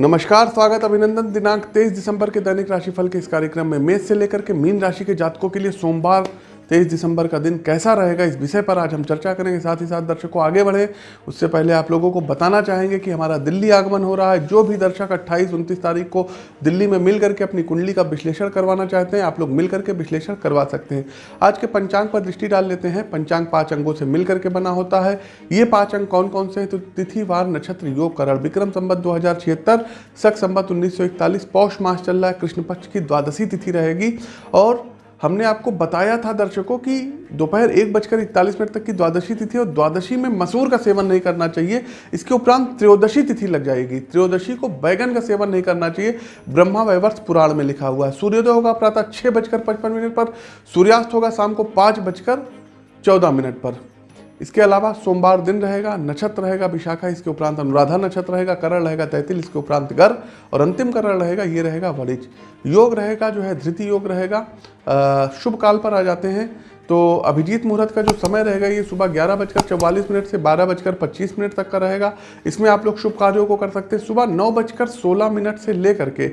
नमस्कार, स्वागत, अभिनंदन। दिनांक 23 दिसंबर के दैनिक राशिफल के इस कार्यक्रम में मेष से लेकर के मीन राशि के जातकों के लिए सोमवार 23 दिसंबर का दिन कैसा रहेगा, इस विषय पर आज हम चर्चा करेंगे। साथ ही साथ दर्शकों आगे बढ़े। उससे पहले आप लोगों को बताना चाहेंगे कि हमारा दिल्ली आगमन हो रहा है। जो भी दर्शक 28 उनतीस तारीख को दिल्ली में मिल करके अपनी कुंडली का विश्लेषण करवाना चाहते हैं, आप लोग मिल करके विश्लेषण करवा सकते हैं। आज के पंचांग पर दृष्टि डाल लेते हैं। पंचांग पाँच अंगों से मिल करके बना होता है। ये पाँच अंग कौन कौन से हैं? तो तिथि, वार, नक्षत्र, योग, करण, विक्रम संबत दो हज़ार छिहत्तर, सख संबत उन्नीस सौ इकतालीस, पौष मास चल रहा है। कृष्ण पक्ष की द्वादशी तिथि रहेगी। और हमने आपको बताया था दर्शकों कि दोपहर एक बजकर इकतालीस मिनट तक की द्वादशी तिथि और द्वादशी में मसूर का सेवन नहीं करना चाहिए। इसके उपरांत त्रयोदशी तिथि लग जाएगी। त्रयोदशी को बैगन का सेवन नहीं करना चाहिए। ब्रह्मा वैवर्ष पुराण में लिखा हुआ है, सूर्योदय होगा प्रातः छः बजकर पचपन मिनट पर, सूर्यास्त होगा शाम को पाँच बजकर चौदह मिनट पर। इसके अलावा सोमवार दिन रहेगा, नक्षत्र रहेगा विशाखा, इसके उपरांत अनुराधा नक्षत्र रहेगा, करण रहेगा तैतिल, इसके उपरांत गर, और अंतिम करण रहेगा, ये रहेगा वरिज। योग रहेगा, जो है धृति योग रहेगा। शुभ काल पर आ जाते हैं। तो अभिजीत मुहूर्त का जो समय रहेगा, ये सुबह ग्यारह बजकर चौवालीस मिनट से बारह बजकर पच्चीस मिनट तक का रहेगा। इसमें आप लोग शुभ कार्यों को कर सकते हैं। सुबह नौ बजकर सोलह मिनट से लेकर के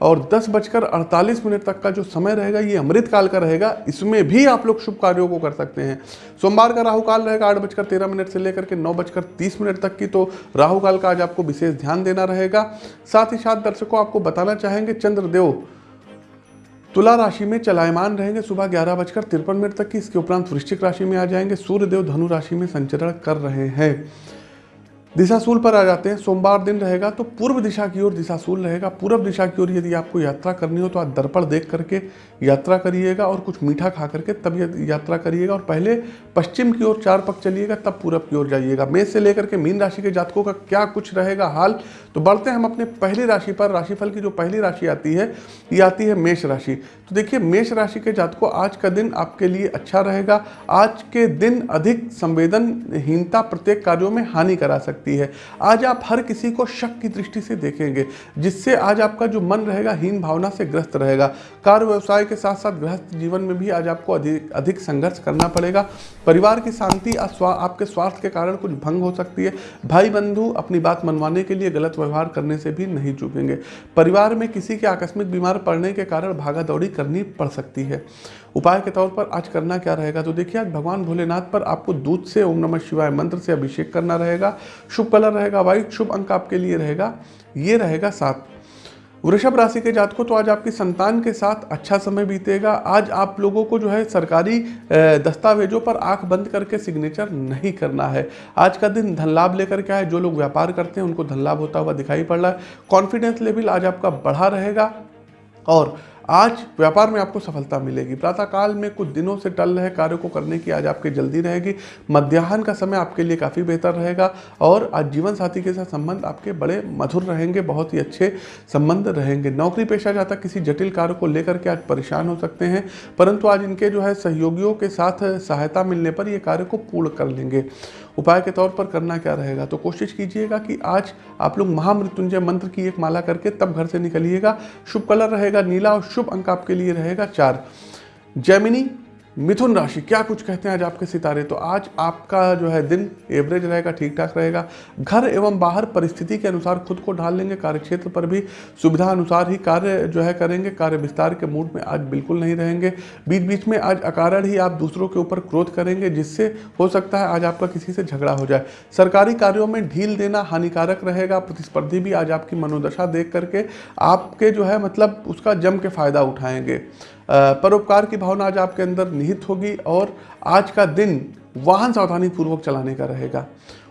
और दस बजकर अड़तालीस मिनट तक का जो समय रहेगा, ये अमृत काल का रहेगा, इसमें भी आप लोग शुभ कार्यों को कर सकते हैं। सोमवार का राहु काल रहेगा आठ बजकर तेरह मिनट से लेकर के नौ बजकर तीस मिनट तक की तो राहु काल का आज आपको विशेष ध्यान देना रहेगा। साथ ही साथ दर्शकों, आपको बताना चाहेंगे, चंद्रदेव तुला राशि में चलायमान रहेंगे सुबह ग्यारह बजकर तिरपन मिनट तक की, इसके उपरांत वृश्चिक राशि में आ जाएँगे, सूर्यदेव धनु राशि में संचरण कर रहे हैं। दिशाशूल पर आ जाते हैं, सोमवार दिन रहेगा तो पूर्व दिशा की ओर दिशाशूल रहेगा। पूर्व दिशा की ओर यदि आपको यात्रा करनी हो तो आप दर्पण देख करके यात्रा करिएगा और कुछ मीठा खा करके तब यात्रा करिएगा और पहले पश्चिम की ओर चार पक चलिएगा, तब पूरब की ओर जाइएगा। मेष से लेकर के मीन राशि के जातकों का क्या कुछ रहेगा हाल? तो बढ़ते हैं हम अपने पहली राशि पर। राशिफल की जो पहली राशि आती है, ये आती है मेष राशि। तो देखिए, मेष राशि के जातकों, आज का दिन आपके लिए अच्छा रहेगा। आज के दिन अधिक संवेदनहीनता प्रत्येक कार्यों में हानि करा सकती है। आज आप हर किसी को शक की दृष्टि से देखेंगे, जिससे आज आपका जो मन रहेगा, हीन भावना से ग्रस्त रहेगा। कार्य व्यवसाय के साथ साथ गृहस्थ जीवन में भी आज आपको अधिक अधिक संघर्ष करना पड़ेगा। परिवार की शांति आपके स्वास्थ्य के कारण कुछ भंग हो सकती है। भाई बंधु अपनी बात मनवाने के लिए गलत व्यवहार करने से भी नहीं चूकेंगे। परिवार में किसी के आकस्मिक बीमार पड़ने के कारण भागा दौड़ी करनी पड़ सकती है। उपाय के तौर पर आज करना क्या रहेगा? तो देखिए, आज भगवान भोलेनाथ पर आपको दूध से, ओम नमः शिवाय मंत्र से अभिषेक करना रहेगा। शुभ कलर रहेगा व्हाइट शुभ अंक आपके लिए रहेगा। ये रहेगा सात। वृषभ राशि के जातकों तो आज आपकी संतान के साथ अच्छा समय बीतेगा। आज आप लोगों को जो है सरकारी दस्तावेजों पर आँख बंद करके सिग्नेचर नहीं करना है। आज का दिन धन लाभ लेकर के आए। जो लोग व्यापार करते हैं, उनको धन लाभ होता हुआ दिखाई पड़ रहा है। कॉन्फिडेंस लेवल आज आपका बढ़ा रहेगा। और आज व्यापार में आपको सफलता मिलेगी। प्रातःकाल में कुछ दिनों से टल रहे कार्यों को करने की आज आपकी जल्दी रहेगी। मध्याह्न का समय आपके लिए काफ़ी बेहतर रहेगा और आज जीवन साथी के साथ संबंध आपके बड़े मधुर रहेंगे, बहुत ही अच्छे संबंध रहेंगे। नौकरी पेशा जाता किसी जटिल कार्य को लेकर के आज परेशान हो सकते हैं, परंतु आज इनके जो है सहयोगियों के साथ सहायता मिलने पर ये कार्य को पूर्ण कर लेंगे। उपाय के तौर पर करना क्या रहेगा? तो कोशिश कीजिएगा कि आज आप लोग महामृत्युंजय मंत्र की एक माला करके तब घर से निकलिएगा। शुभ कलर रहेगा नीला और शुभ अंक आपके लिए रहेगा चार। जैमिनी मिथुन राशि, क्या कुछ कहते हैं आज आपके सितारे? तो आज आपका जो है दिन एवरेज रहेगा ठीक ठाक रहेगा। घर एवं बाहर परिस्थिति के अनुसार खुद को ढाल लेंगे कार्य क्षेत्र पर भी सुविधा अनुसार ही कार्य जो है करेंगे। कार्य विस्तार के मूड में आज बिल्कुल नहीं रहेंगे। बीच बीच में आज अकारण ही आप दूसरों के ऊपर क्रोध करेंगे, जिससे हो सकता है आज आपका किसी से झगड़ा हो जाए। सरकारी कार्यों में ढील देना हानिकारक रहेगा। प्रतिस्पर्धी भी आज आपकी मनोदशा देख करके आपके जो है मतलब उसका जम के फ़ायदा उठाएँगे। परोपकार की भावना आज आपके अंदर निहित होगी और आज का दिन वाहन सावधानी पूर्वक चलाने का रहेगा।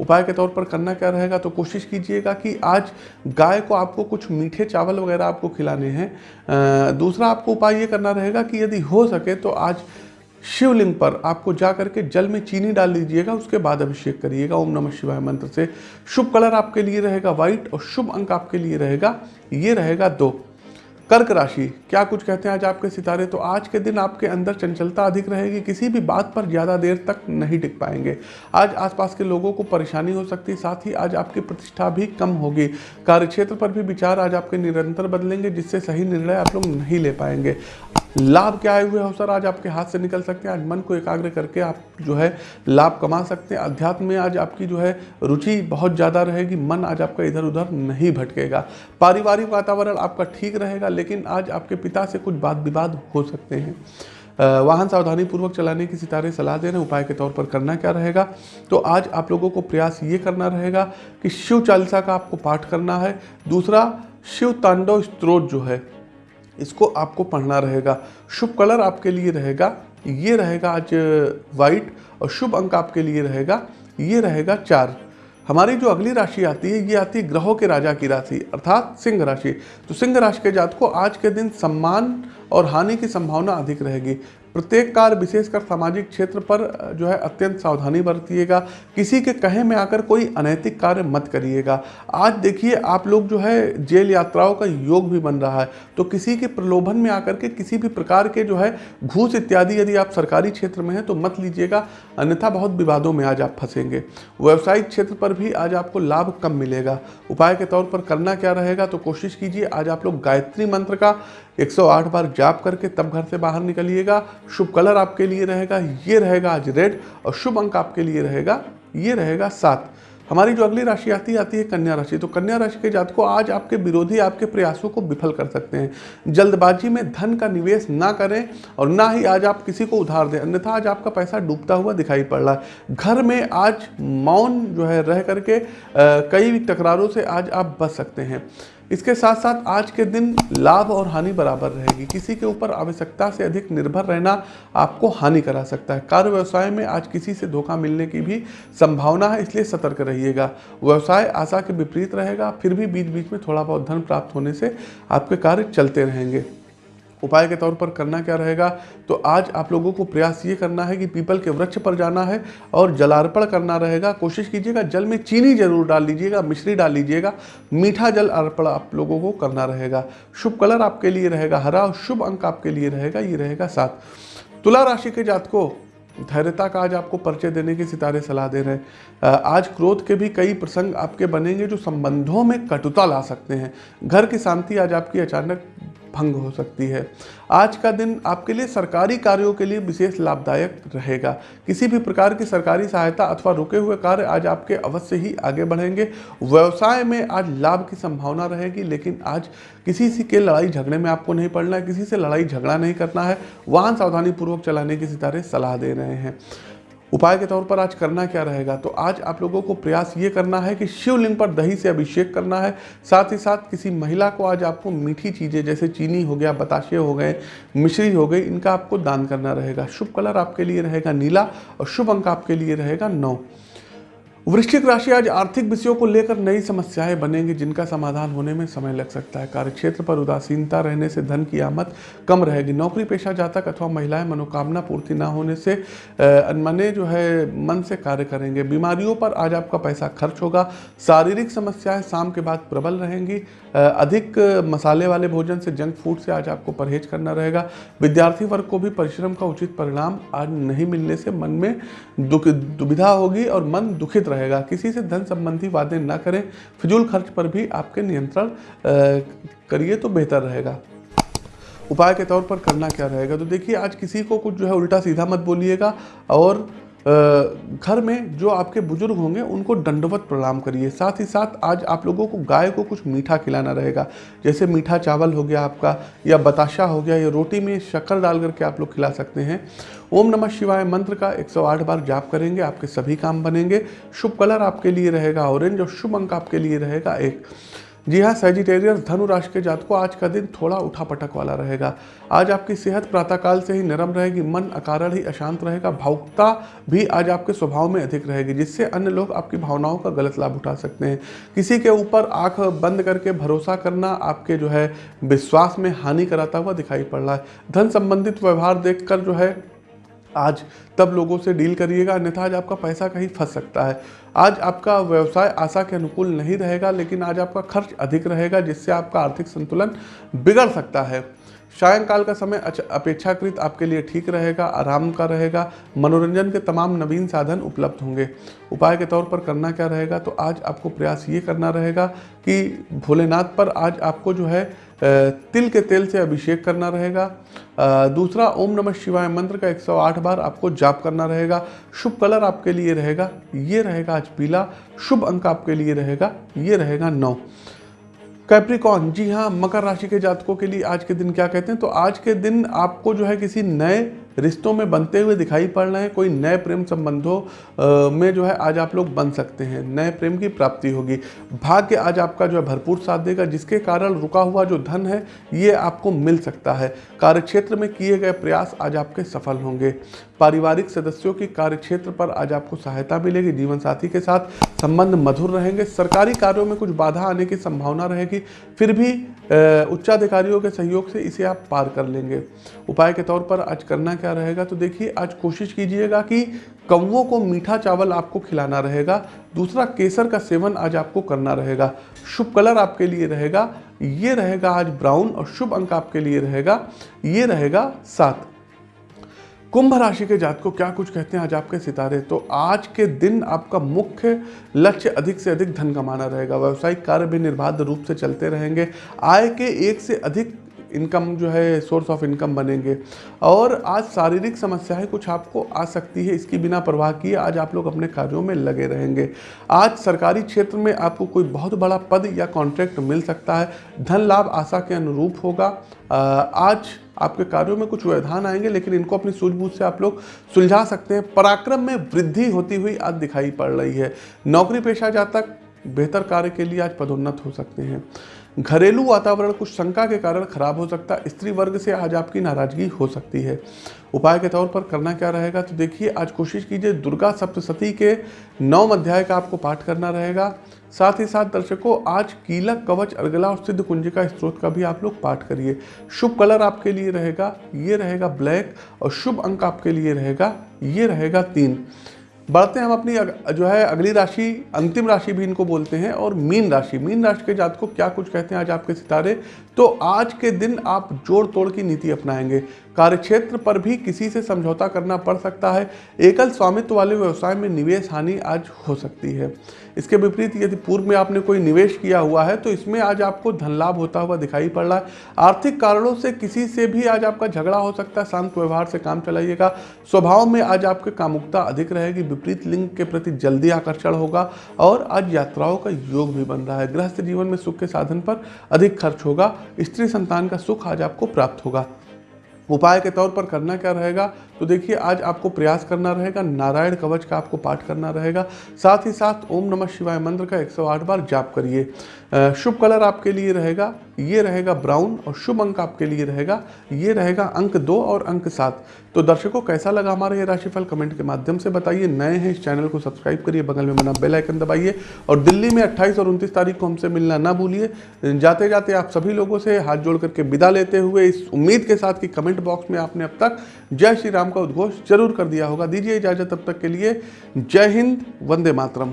उपाय के तौर पर करना क्या रहेगा तो कोशिश कीजिएगा कि आज गाय को आपको कुछ मीठे चावल वगैरह आपको खिलाने हैं। दूसरा आपको उपाय ये करना रहेगा कि यदि हो सके तो आज शिवलिंग पर आपको जा करके जल में चीनी डाल लीजिएगा, उसके बाद अभिषेक करिएगा। ओम नमः शिवाय मंत्र से शुभ कलर आपके लिए रहेगा, व्हाइट और शुभ अंक आपके लिए रहेगा। ये रहेगा दो। कर्क राशि, क्या कुछ कहते हैं आज आपके सितारे? तो आज के दिन आपके अंदर चंचलता अधिक रहेगी, किसी भी बात पर ज़्यादा देर तक नहीं टिक पाएँगे। आज आसपास के लोगों को परेशानी हो सकती है साथ ही आज आपकी प्रतिष्ठा भी कम होगी। कार्यक्षेत्र पर भी विचार आज आपके निरंतर बदलेंगे, जिससे सही निर्णय आप लोग नहीं ले पाएँगे। लाभ के आए हुए अवसर आज आपके हाथ से निकल सकते हैं, आज मन को एकाग्र करके आप जो है लाभ कमा सकते हैं। अध्यात्म में आज आपकी जो है रुचि बहुत ज़्यादा रहेगी, मन आज आपका इधर उधर नहीं भटकेगा। पारिवारिक वातावरण आपका ठीक रहेगा, लेकिन आज आपके पिता से कुछ बात विवाद हो सकते हैं। वाहन सावधानी पूर्वक चलाने की सितारे सलाह दे रहे हैं उपाय के तौर पर करना क्या रहेगा? तो आज आप लोगों को प्रयास ये करना रहेगा कि शिव चालीसा का आपको पाठ करना है। दूसरा, शिव तांडव स्त्रोत जो है इसको आपको पढ़ना रहेगा। शुभ कलर आपके लिए रहेगा, ये रहेगा आज वाइट और शुभ अंक आपके लिए रहेगा, ये रहेगा चार। हमारी जो अगली राशि आती है, ये आती है ग्रहों के राजा की राशि, अर्थात सिंह राशि। तो सिंह राशि के जात को आज के दिन सम्मान और हानि की संभावना अधिक रहेगी। प्रत्येक कार्य विशेषकर सामाजिक क्षेत्र पर जो है, अत्यंत सावधानी बरतिएगा। किसी के कहे में आकर कोई अनैतिक कार्य मत करिएगा। आज देखिए, आप लोग जो है, जेल यात्राओं का योग भी बन रहा है। तो किसी के प्रलोभन में आकर के किसी भी प्रकार के जो है, घूस इत्यादि यदि आप सरकारी क्षेत्र में हैं तो मत लीजिएगा। अन्यथा बहुत विवादों में आज आप फंसेंगे। व्यवसायिक क्षेत्र पर भी आज आपको लाभ कम मिलेगा। उपाय के तौर पर करना क्या रहेगा तो कोशिश कीजिए, आज आप लोग गायत्री मंत्र का 108 बार जाप करके तब घर से बाहर निकलिएगा। शुभ कलर आपके लिए रहेगा, ये रहेगा आज रेड और शुभ अंक आपके लिए रहेगा, ये रहेगा सात। हमारी जो अगली राशि आती आती है कन्या राशि। तो कन्या राशि के जात को आज आपके विरोधी, आपके प्रयासों को विफल कर सकते हैं। जल्दबाजी में धन का निवेश ना करें और ना ही आज आप किसी को उधार दें। अन्यथा आज आपका पैसा डूबता हुआ दिखाई पड़ रहा है। घर में आज मौन जो है रह करके कई टकरारों से आज आप बच सकते हैं। इसके साथ साथ आज के दिन लाभ और हानि बराबर रहेगी। किसी के ऊपर आवश्यकता से अधिक निर्भर रहना आपको हानि करा सकता है। कार्य व्यवसाय में आज किसी से धोखा मिलने की भी संभावना है, इसलिए सतर्क रहिएगा। व्यवसाय आशा के विपरीत रहेगा, फिर भी बीच बीच में थोड़ा बहुत धन प्राप्त होने से आपके कार्य चलते रहेंगे। उपाय के तौर पर करना क्या रहेगा? तो आज आप लोगों को प्रयास ये करना है कि पीपल के वृक्ष पर जाना है और जलार्पण करना रहेगा। कोशिश कीजिएगा, जल में चीनी ज़रूर डाल लीजिएगा, मिश्री डाल लीजिएगा। मीठा जल अर्पण आप लोगों को करना रहेगा। शुभ कलर आपके लिए रहेगा, हरा और शुभ अंक आपके लिए रहेगा, ये रहेगा सात। तुला राशि के जात को धैर्यता का आज आपको परिचय देने के सितारे सलाह दे रहे हैं। आज क्रोध के भी कई प्रसंग आपके बनेंगे जो संबंधों में कटुता ला सकते हैं। घर की शांति आज आपकी अचानक भंग हो सकती है। आज का दिन आपके लिए सरकारी कार्यों के लिए विशेष लाभदायक रहेगा। किसी भी प्रकार की सरकारी सहायता अथवा रुके हुए कार्य आज आपके अवश्य ही आगे बढ़ेंगे। व्यवसाय में आज लाभ की संभावना रहेगी, लेकिन आज किसी से के लड़ाई झगड़े में आपको नहीं पड़ना है, किसी से लड़ाई झगड़ा नहीं करना है। वाहन सावधानी पूर्वक चलाने की सितारे सलाह दे रहे हैं। उपाय के तौर पर आज करना क्या रहेगा? तो आज आप लोगों को प्रयास ये करना है कि शिवलिंग पर दही से अभिषेक करना है। साथ ही साथ किसी महिला को आज आपको मीठी चीज़ें जैसे चीनी हो गया, बताशे हो गए, मिश्री हो गई, इनका आपको दान करना रहेगा। शुभ कलर आपके लिए रहेगा नीला और शुभ अंक आपके लिए रहेगा नौ। वृश्चिक राशि आज आर्थिक विषयों को लेकर नई समस्याएँ बनेंगी, जिनका समाधान होने में समय लग सकता है। कार्यक्षेत्र पर उदासीनता रहने से धन की आमद कम रहेगी। नौकरी पेशा जातक अथवा महिलाएँ मनोकामना पूर्ति ना होने से अनमने जो है, मन से कार्य करेंगे। बीमारियों पर आज आपका पैसा खर्च होगा। शारीरिक समस्याएँ शाम के बाद प्रबल रहेंगी। अधिक मसाले वाले भोजन से जंक फ़ूड से आज आपको परहेज करना रहेगा। विद्यार्थी वर्ग को भी परिश्रम का उचित परिणाम आज नहीं मिलने से मन में दुख, दुविधा होगी और मन दुखित रहेगा। किसी से धन संबंधी वादे ना करें, फिजूल खर्च पर भी आपके नियंत्रण करिए तो बेहतर रहेगा। उपाय के तौर पर करना क्या रहेगा? तो देखिए, आज किसी को कुछ जो है उल्टा सीधा मत बोलिएगा और घर में जो आपके बुज़ुर्ग होंगे, उनको दंडवत प्रणाम करिए। साथ ही साथ आज आप लोगों को गाय को कुछ मीठा खिलाना रहेगा। जैसे मीठा चावल हो गया आपका, या बताशा हो गया, या रोटी में शक्कर डाल करके आप लोग खिला सकते हैं। ओम नमः शिवाय मंत्र का 108 बार जाप करेंगे, आपके सभी काम बनेंगे। शुभ कलर आपके लिए रहेगा, ऑरेंज, और शुभ अंक आपके लिए रहेगा एक। जी हाँ सेजिटेरियस धनु राशि के जात को आज का दिन थोड़ा उठा पटक वाला रहेगा। आज आपकी सेहत प्रातःकाल से ही नरम रहेगी, मन अकारण ही अशांत रहेगा, भावुकता भी आज आपके स्वभाव में अधिक रहेगी, जिससे अन्य लोग आपकी भावनाओं का गलत लाभ उठा सकते हैं। किसी के ऊपर आँख बंद करके भरोसा करना आपके जो है, विश्वास में हानि कराता हुआ दिखाई पड़ रहा है। धन संबंधित व्यवहार देखकर जो है आज तब लोगों से डील करिएगा, अन्यथा आज आपका पैसा कहीं फंस सकता है। आज आपका व्यवसाय आशा के अनुकूल नहीं रहेगा, लेकिन आज आपका खर्च अधिक रहेगा, जिससे आपका आर्थिक संतुलन बिगड़ सकता है। सायंकाल का समय अपेक्षाकृत आपके लिए ठीक रहेगा, आराम का रहेगा, मनोरंजन के तमाम नवीन साधन उपलब्ध होंगे। उपाय के तौर पर करना क्या रहेगा? तो आज आपको प्रयास ये करना रहेगा कि भोलेनाथ पर आज आपको जो है तिल के तेल से अभिषेक करना रहेगा। दूसरा, ओम नमः शिवाय मंत्र का 108 बार आपको जाप करना रहेगा। शुभ कलर आपके लिए रहेगा, ये रहेगा आज पीला। शुभ अंक आपके लिए रहेगा, ये रहेगा नौ। कैप्रिकॉन जी हाँ मकर राशि के जातकों के लिए आज के दिन क्या कहते हैं? तो आज के दिन आपको जो है किसी नए रिश्तों में बनते हुए दिखाई पड़ रहे हैं, कोई नए प्रेम संबंधों में जो है आज आप लोग बन सकते हैं, नए प्रेम की प्राप्ति होगी। भाग्य आज आपका जो है भरपूर साथ देगा, जिसके कारण रुका हुआ जो धन है, ये आपको मिल सकता है। कार्यक्षेत्र में किए गए प्रयास आज आपके सफल होंगे। पारिवारिक सदस्यों की कार्यक्षेत्र पर आज आपको सहायता मिलेगी जीवन साथी के साथ। संबंध मधुर रहेंगे। सरकारी कार्यों में कुछ बाधा आने की संभावना रहेगी। फिर भी उच्चाधिकारियों के सहयोग से इसे आप पार कर लेंगे। उपाय के तौर पर आज करना क्या रहेगा? तो देखिए, आज कोशिश कीजिएगा कि कौवों को मीठा चावल आपको खिलाना रहेगा। दूसरा, केसर का सेवन आज आपको करना रहेगा। शुभ कलर आपके लिए रहेगा। ये रहेगा आज ब्राउन और शुभ अंक आपके लिए रहेगा। ये रहेगा सात। कुंभ राशि के जात को क्या कुछ कहते हैं आज आपके सितारे? तो आज के दिन आपका मुख्य लक्ष्य अधिक से अधिक धन कमाना रहेगा। व्यवसायिक कार्य भी निर्बाध रूप से चलते रहेंगे। आय के एक से अधिक इनकम जो है सोर्स ऑफ़ इनकम बनेंगे। और आज शारीरिक समस्याएँ कुछ आपको आ सकती है, इसकी बिना परवाह किए आज आप लोग अपने कार्यों में लगे रहेंगे। आज सरकारी क्षेत्र में आपको कोई बहुत बड़ा पद या कॉन्ट्रैक्ट मिल सकता है, धन लाभ आशा के अनुरूप होगा। आज आपके कार्यों में कुछ व्यवधान आएँगे, लेकिन इनको अपनी सूझबूझ से आप लोग सुलझा सकते हैं। पराक्रम में वृद्धि होती हुई आज दिखाई पड़ रही है। नौकरी पेशा जातक बेहतर कार्य के लिए आज पदोन्नत हो सकते हैं। घरेलू वातावरण कुछ शंका के कारण खराब हो सकता है। स्त्री वर्ग से आज आपकी नाराज़गी हो सकती है। उपाय के तौर पर करना क्या रहेगा? तो देखिए, आज कोशिश कीजिए दुर्गा सप्तशती के नौ अध्याय का आपको पाठ करना रहेगा। साथ ही साथ दर्शकों, आज कीलक, कवच अर्गला और सिद्ध कुंजिका स्त्रोत का भी आप लोग पाठ करिए। शुभ कलर आपके लिए रहेगा, ये रहेगा ब्लैक और शुभ अंक आपके लिए रहेगा, ये रहेगा तीन। बढ़ते हैं, हम अपनी जो है, अगली राशि, अंतिम राशि भी इनको बोलते हैं, और मीन राशि। मीन राशि के जात को क्या कुछ कहते हैं आज आपके सितारे? तो आज के दिन आप जोड़ तोड़ की नीति अपनाएँगे। कार्यक्षेत्र पर भी किसी से समझौता करना पड़ सकता है। एकल स्वामित्व वाले व्यवसाय में निवेश हानि आज हो सकती है। इसके विपरीत यदि पूर्व में आपने कोई निवेश किया हुआ है तो इसमें आज आपको धन लाभ होता हुआ दिखाई पड़ रहा है। आर्थिक कारणों से किसी से भी आज आपका झगड़ा हो सकता है। शांत व्यवहार से काम चलाइएगा। स्वभाव में आज आपके कामुकता अधिक रहेगी। विपरीत लिंग के प्रति जल्दी आकर्षण होगा और आज यात्राओं का योग भी बन रहा है। गृहस्थ जीवन में सुख के साधन पर अधिक खर्च होगा। स्त्री संतान का सुख आज आपको प्राप्त होगा। उपाय के तौर पर करना क्या रहेगा? तो देखिए, आज आपको प्रयास करना रहेगा, नारायण कवच का आपको पाठ करना रहेगा। साथ ही साथ ओम नमः शिवाय मंत्र का 108 बार जाप करिए। शुभ कलर आपके लिए रहेगा, ये रहेगा ब्राउन और शुभ अंक आपके लिए रहेगा, ये रहेगा अंक दो और अंक सात। तो दर्शकों, कैसा लगा हमारा ये राशिफल? कमेंट के माध्यम से बताइए। नए हैं इस चैनल को सब्सक्राइब करिए, बगल में बना बेल आइकन दबाइए और दिल्ली में 28 और 29 तारीख को हमसे मिलना ना भूलिए। जाते जाते आप सभी लोगों से हाथ जोड़ करके विदा लेते हुए इस उम्मीद के साथ कि कमेंट बॉक्स में आपने अब तक जय श्री राम का उद्घोष ज़रूर कर दिया होगा। दीजिए इजाज़त तब तक के लिए। जय हिंद, वंदे मातरम।